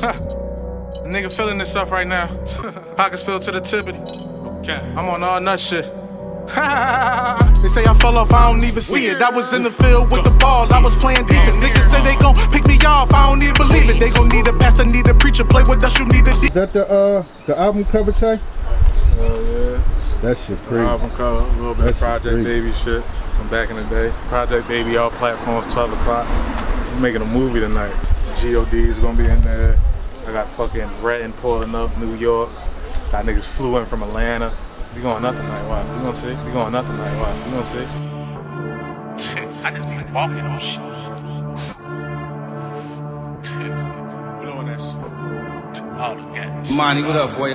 Huh. A nigga feeling this stuff right now. Pockets filled to the tippity. Okay. I'm on all nut shit. they say I fell off, I don't even see it. I was in the field with the ball, I was playing defense. Niggas say they gon' pick me off, I don't even believe it. They gon' need a pastor, need a preacher, play with us, you need a. Is that the uh the album cover tag? Oh yeah. That shit's crazy. Album cover, a little bit That of Project crazy. Baby shit from back in the day. Project Baby, all platforms, 12 o'clock. I'm making a movie tonight. God is gonna be in there. I got fucking Retton pulling up, New York. Got niggas flew in from Atlanta. We going nothing tonight, why? We gonna see? We going nuts tonight, why? We gonna see? I just be walking on shit. Blowing that shit. All the gas. Monty, what up, boy?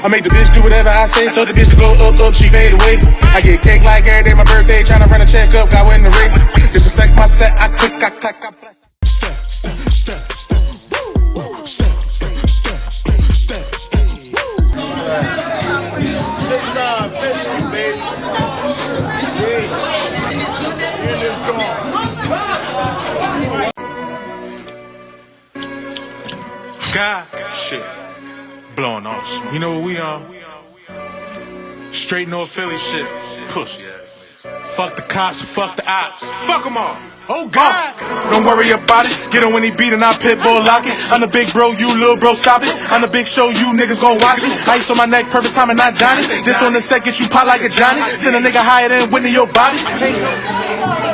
I make the bitch do whatever I say. Told the bitch to go up, up, she fade away. I get cake like every day, my birthday. Tryna run a check up, got in the race. Disrespect my set, I click, I clack, I God, shit. Blowing off. You know what we on? Straight North Philly shit. Pussy ass. Fuck the cops, fuck the ops. Fuck them all. Oh God! Uh. Don't worry about it. Get him when he beat and I pit bull lock it. I'm the big bro, you little bro, stop it. I'm the big show, you niggas gon' watch it. Ice on my neck, perfect time not Johnny. This on the set, you pop like a Johnny. Send a nigga higher than Whitney your body.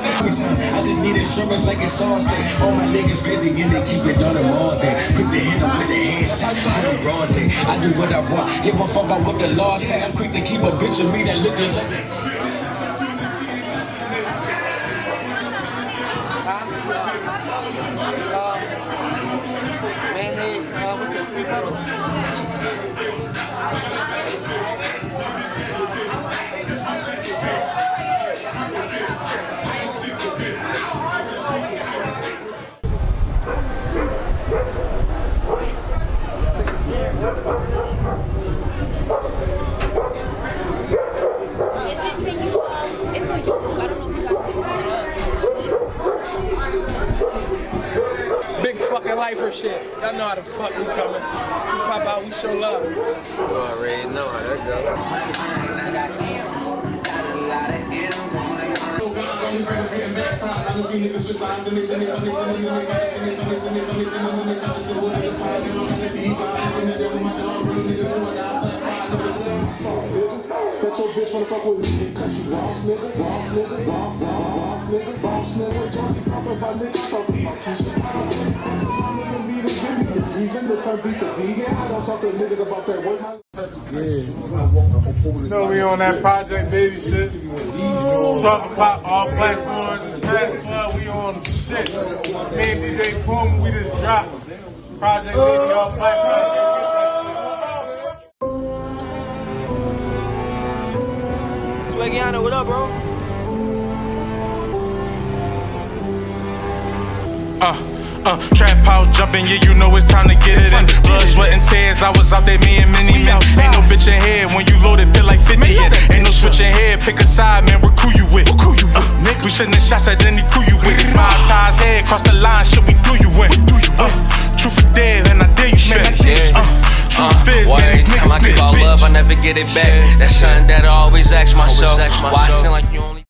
On. I just need insurance like it's all day. All my niggas crazy and they keep it on them all day. Quick to hit them with a headshot, hit them broad day. I do what I want, give a fuck about what the law say. I'm quick to keep a bitch of me that look like. Big shit. Y'all know how the fuck we coming. We pop out, we show love. You already know how that goes. That your bitch wanna fuck with me, cut you off, nigga, off, nigga, off, off, off, nigga, boss, nigga, Johnny talking about nigga, talking about Keisha. I don't think that's my nigga need to give me a reason to turn beat the vegan. I don't talk to niggas about that work. You know we on that Project Baby shit. 12 o'clock, all platforms. It's past 12, we on shit. Me and DJ Boom, we just dropped. Project Baby, all platforms. Swaggiano, what up, bro? Uh, uh, trap house jumping, yeah, you know it's time to get it in. Blood, sweat, and tears. I was out there, me and many men. Ain't no bitch in head when you loaded, feel like 50 in. Ain't no switching head, pick a side, man, what crew you with? What crew you with? Uh, nigga, we sending shots at any crew you with. It's my ties head, cross the line, shit, we do you in. Do you uh, truth or dead, and I dare you spit. Uh, truth is, man, these Time I niggas give bitch, all love, I never get it back. That's something that I always ask myself. Why I seem like you only